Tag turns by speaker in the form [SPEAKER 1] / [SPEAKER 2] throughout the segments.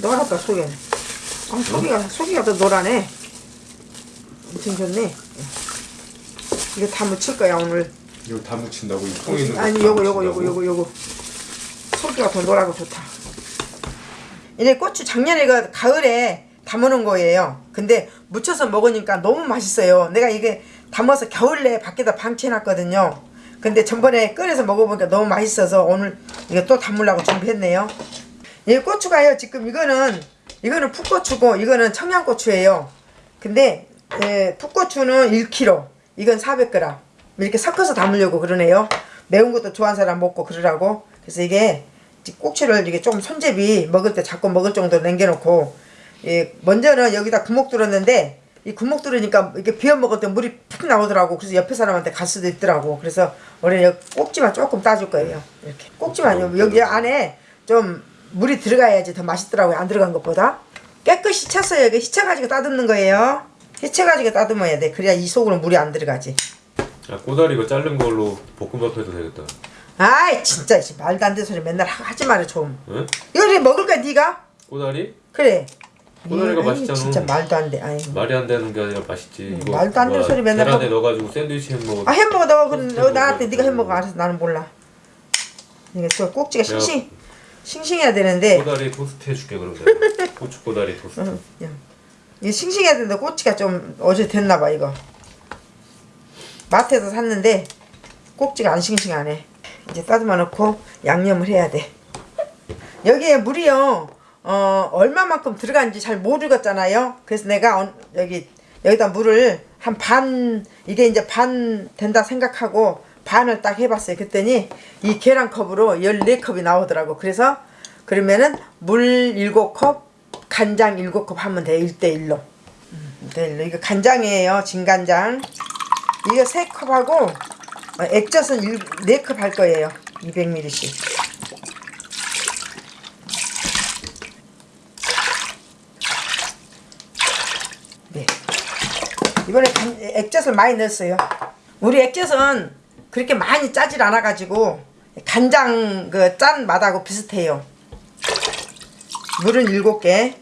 [SPEAKER 1] 노랗다 속에. 아, 속이가 속이가 더 노라네 엄청 좋네. 이거 다 묻힐 거야 오늘.
[SPEAKER 2] 이거 다 묻힌다고? 이 통에 있는
[SPEAKER 1] 아니 요거 요거 요거? 요거 요거. 속기가 더 노랗고 좋다. 이제 고추 작년에 그 가을에 담아놓은 거예요. 근데 무쳐서 먹으니까 너무 맛있어요. 내가 이게 담아서 겨울에 밖에다 방치해놨거든요. 근데 전번에 끓여서 먹어보니까 너무 맛있어서 오늘 이거 또 담으려고 준비했네요 이 고추가요. 지금 이거는 이거는 풋고추고 이거는 청양고추예요. 근데 예, 풋고추는 1kg 이건 400g 이렇게 섞어서 담으려고 그러네요. 매운 것도 좋아하는 사람 먹고 그러라고. 그래서 이게 꼭지를 이게 좀 손잡이 먹을 때 자꾸 먹을 정도로 남겨놓고 예, 먼저는 여기다 구멍 뚫었는데 이 구멍 뚫으니까 이렇게 비워 먹을 때 물이 푹 나오더라고. 그래서 옆에 사람한테 갈 수도 있더라고. 그래서 여기 꼭지만 조금 따줄 거예요. 이렇게. 꼭지만 요- 여기 안에 좀 물이 들어가야지 더 맛있더라고요 안 들어간 것보다. 깨끗이 쳤어요 이게 휘쳐가지고 따듬는 거예요. 휘쳐가지고 따듬어야 돼. 그래야 이 속으로 물이 안 들어가지.
[SPEAKER 2] 야 꼬다리 이거 자른 걸로 볶음밥 해도 되겠다.
[SPEAKER 1] 아이 진짜 이 말도 안 되는 소리 맨날 하- 하지 마라 좀.
[SPEAKER 2] 응?
[SPEAKER 1] 이거 먹을 거야 네가?
[SPEAKER 2] 꼬다리?
[SPEAKER 1] 그래.
[SPEAKER 2] 꼬다리가
[SPEAKER 1] 아이,
[SPEAKER 2] 맛있잖아.
[SPEAKER 1] 진짜 말도 안돼.
[SPEAKER 2] 말이 안 되는 게 아니라 맛있지. 이거
[SPEAKER 1] 말도 안 되는
[SPEAKER 2] 뭐야,
[SPEAKER 1] 소리 맨날
[SPEAKER 2] 계란에
[SPEAKER 1] 하고.
[SPEAKER 2] 넣어가지고 샌드위치 해먹어
[SPEAKER 1] 아 햄버거 너 그럼 나한테. 네가 햄버거 알아서 나는 몰라. 이게 저 꼭지가 싱싱 싱싱해야 되는데.
[SPEAKER 2] 꼬다리 토스트 해줄게 내가. 고추 꼬다리 토스트.
[SPEAKER 1] 응, 야. 이게 싱싱해야 되는데 꼭지가 좀 어제 됐나 봐 이거. 마트에서 샀는데 꼭지가 안 싱싱하네. 이제 따듬어 놓고 양념을 해야 돼. 여기에 물이요. 어 얼마만큼 들어간지 잘 모르겠잖아요. 그래서 내가 언- 여기 여기다 물을 한 반 이게 이제 반 된다 생각하고 반을 딱 해봤어요. 그랬더니 이 계란컵으로 14컵이 나오더라고. 그래서 그러면은 물 7컵 간장 7컵 하면 돼 1대1로. 1대1로. 이거 간장이에요. 진간장. 이거 3컵하고 어, 액젓은 4컵 할 거예요. 200ml씩 네. 이번에 간- 액젓을 많이 넣었어요. 우리 액젓은 그렇게 많이 짜질 않아 가지고 간장 그 짠 맛하고 비슷해요. 물은 7개.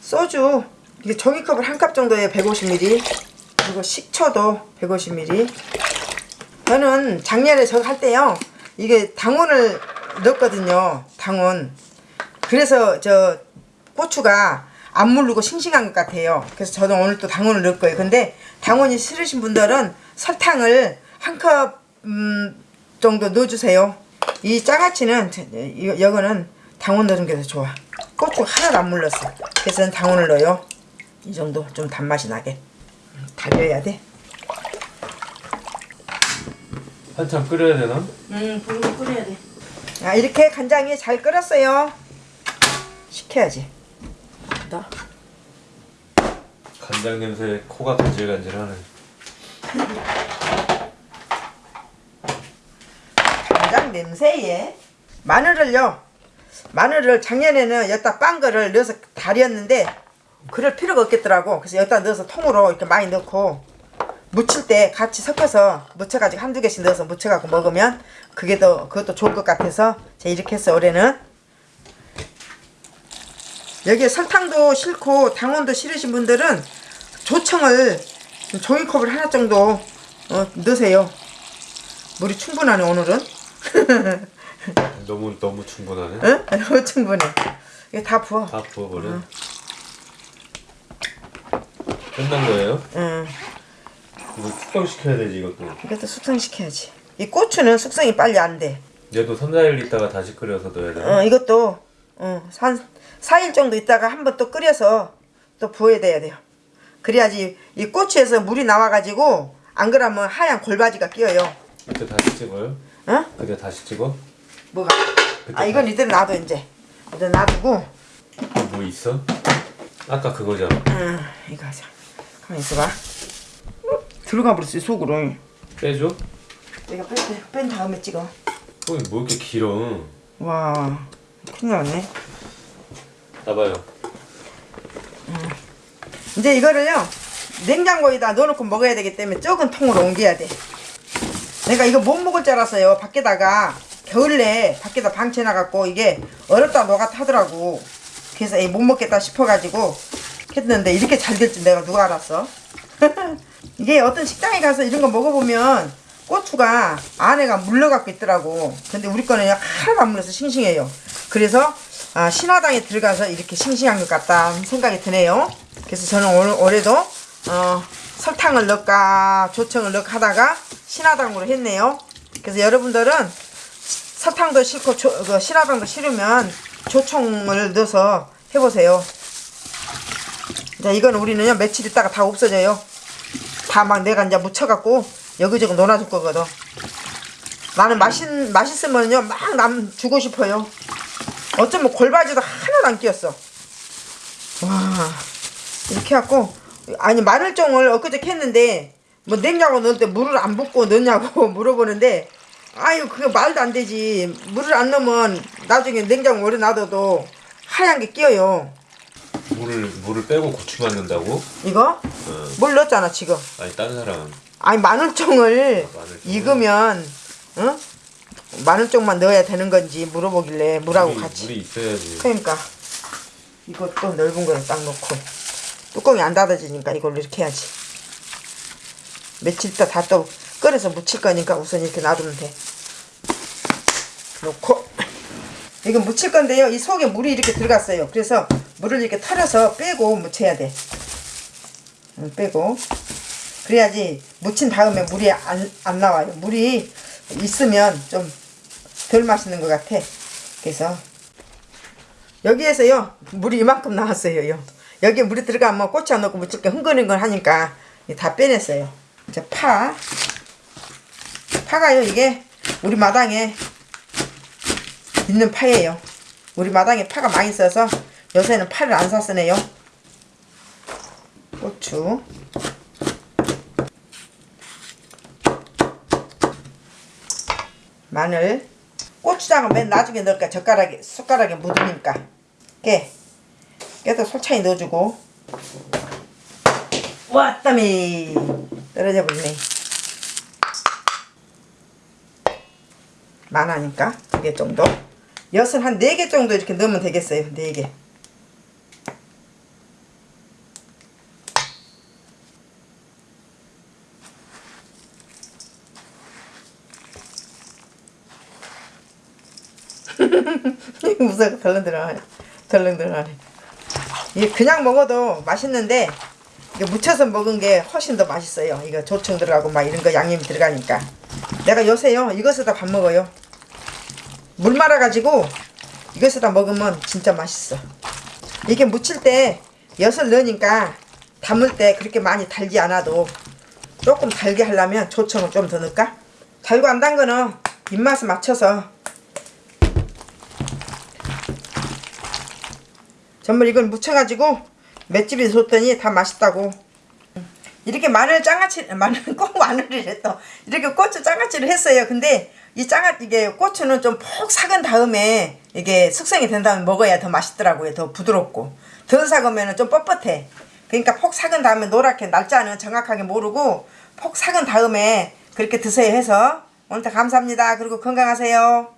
[SPEAKER 1] 소주 이게 종이컵을 한 컵 정도에 150ml 그리고 식초도 150ml 저는 작년에 저거 할 때요 이게 당원을 넣었거든요 당원 그래서 저 고추가 안 물르고 싱싱한 것 같아요 그래서 저도 오늘 또 당원을 넣을 거예요 근데 당원이 싫으신 분들은 설탕을 한컵 음, 정도 넣어주세요 이 짜가치는 저- 이- 이거는 당원 넣는 게더 좋아 고추 하나도 안 물렀어 그래서 저는 당원을 넣어요 이 정도 좀 단맛이 나게 음, 달려야 돼
[SPEAKER 2] 한참 끓여야 되나?
[SPEAKER 1] 응, 불고 끓여야 돼. 아, 이렇게 간장이 잘 끓었어요. 식혀야지. 나.
[SPEAKER 2] 간장 냄새 코가 간질간질하네
[SPEAKER 1] 간장 냄새에 마늘을요. 마늘을 작년에는 여기다 빤 거를 넣어서 달였는데 그럴 필요가 없겠더라고. 그래서 여기다 넣어서 통으로 이렇게 많이 넣고 무칠 때 같이 섞어서 무쳐가지고 한두 개씩 넣어서 무쳐갖고 먹으면 그게 더 그것도 좋을 것 같아서 제가 이렇게 했어요 올해는 여기에 설탕도 싫고 당원도 싫으신 분들은 조청을 종이컵을 하나 정도 어, 넣으세요. 물이 충분하네 오늘은.
[SPEAKER 2] 너무 너무 충분하네?
[SPEAKER 1] 응? 너무 충분해. 이거 다 부어.
[SPEAKER 2] 다 부어버려? 끝난 거예요?
[SPEAKER 1] 응.
[SPEAKER 2] 이거 숙성시켜야 되지 이것도.
[SPEAKER 1] 이것도 숙성시켜야지. 이 고추는 숙성이 빨리 안돼.
[SPEAKER 2] 얘도 3, 4일 있다가 다시 끓여서 넣어야 돼
[SPEAKER 1] 어, 이것도 어, 한 4일 정도 있다가 한번 또 끓여서 또 부어야 돼요. 그래야지 이 고추에서 물이 나와가지고 안 그러면 하얀 골바지가 끼어요.
[SPEAKER 2] 그때 다시 찍어요?
[SPEAKER 1] 어?
[SPEAKER 2] 그때 다시 찍어?
[SPEAKER 1] 뭐가? 아 이건 이대로 놔둬 이제. 이대로 놔두고
[SPEAKER 2] 뭐 있어? 아까 그거잖아
[SPEAKER 1] 응, 이거 하자. 가만 있어봐. 들어가 버렸어 속으로.
[SPEAKER 2] 빼줘?
[SPEAKER 1] 내가 뺀, 뺀 다음에 찍어.
[SPEAKER 2] 어, 뭐 이렇게 길어
[SPEAKER 1] 와 큰일 났네.
[SPEAKER 2] 나봐요.
[SPEAKER 1] 이제 이거를요 냉장고에다 넣어놓고 먹어야 되기 때문에 적은 통으로 옮겨야 돼. 내가 이거 못 먹을 줄 알았어요. 밖에다가 겨울에 밖에다 방치해놔갖고 이게 얼었다 녹았다 하더라고. 그래서 못 먹겠다 싶어가지고 했는데 이렇게 잘 될 줄 내가 누가 알았어? 이게 어떤 식당에 가서 이런 거 먹어보면 고추가 안에가 물러갖고 있더라고. 근데 우리 거는 하나도 안 물러서 싱싱해요 그래서 아, 신화당에 들어가서 이렇게 싱싱한 것 같다 생각이 드네요. 그래서 저는 오늘 올해도 어, 설탕을 넣을까 조청을 넣을까 하다가 신화당으로 했네요. 그래서 여러분들은 설탕도 싫고 조, 그 신화당도 싫으면 조청을 넣어서 해보세요. 자 이거는 우리는요 며칠 있다가 다 없어져요. 다 막 내가 이제 묻혀갖고 여기저기 놀아줄 거거든. 나는 맛있, 맛있으면요 막 남 주고 싶어요 어쩌면 골바지도 하나도 안 끼었어 와 이렇게 해갖고 아니 마늘종을 엊그저께 했는데 뭐 냉장고 넣을 때 물을 안 붓고 넣냐고 물어보는데 아유 그거 말도 안 되지 물을 안 넣으면 나중에 냉장고 오래 놔둬도 하얀 게 끼어요
[SPEAKER 2] 물을 물을 빼고 고추만 넣는다고?
[SPEAKER 1] 이거
[SPEAKER 2] 어.
[SPEAKER 1] 물 넣었잖아 지금
[SPEAKER 2] 아니 다른 사람
[SPEAKER 1] 아니 마늘종을
[SPEAKER 2] 아, 마늘종을.
[SPEAKER 1] 익으면 응? 마늘종만 넣어야 되는 건지 물어보길래 물하고
[SPEAKER 2] 물이,
[SPEAKER 1] 같이.
[SPEAKER 2] 물이 있어야지.
[SPEAKER 1] 그러니까 이것도 넓은 거에 딱 넣고. 뚜껑이 안 닫아지니까 이걸로 이렇게 해야지. 며칠 있다 다 또 끓여서 무칠 거니까 우선 이렇게 놔두면 돼. 놓고. 이거 무칠 건데요. 이 속에 물이 이렇게 들어갔어요. 그래서 물을 이렇게 털어서 빼고 무쳐야 돼. 응, 빼고. 그래야지 무친 다음에 물이 안, 안 나와요. 물이 있으면 좀 덜 맛있는 것 같아. 그래서 여기에서요 물이 이만큼 나왔어요. 요. 여기에 물이 들어가면 고추 안 넣고 무칠 게 흥건흥건 하니까 다 빼냈어요. 이제 파. 파가요 이게 우리 마당에 있는 파예요. 우리 마당에 파가 많이 있어서 요새는 파를 안 샀으네요. 고추. 마늘 고추장은 맨 나중에 넣을까? 젓가락에 숟가락에 묻으니까. 깨 깨도 솔찬히 넣어주고. 왔다미 떨어져 버리네. 많으니까 두개 정도. 엿은 한네 개 정도 이렇게 넣으면 되겠어요. 네개 무서워 덜렁덜렁하네. 덜렁덜렁하네. 이게 그냥 먹어도 맛있는데 이게 무쳐서 먹은 게 훨씬 더 맛있어요. 이거 조청 들어가고 막 이런 거 양념이 들어가니까. 내가 요새요 이것에다 밥 먹어요. 물 말아가지고 이것에다 먹으면 진짜 맛있어. 이게 무칠 때 엿을 넣으니까 담을 때 그렇게 많이 달지 않아도 조금 달게 하려면 조청을 좀 더 넣을까? 달고 안 단 거는 입맛에 맞춰서 전부 이걸 묻혀가지고 맷집에 줬더니 다 맛있다고. 이렇게 마늘 장아찌 마늘 꼭또 이렇게 고추 장아찌를 했어요. 근데 이 장아 이게 고추는 좀 푹 삭은 다음에 이게 숙성이 된 다음에 먹어야 더 맛있더라고요. 더 부드럽고. 덜 삭으면 좀 뻣뻣해. 그러니까 푹 삭은 다음에 노랗게 날짜는 정확하게 모르고 푹 삭은 다음에 그렇게 드세요 해서. 오늘도 감사합니다. 그리고 건강하세요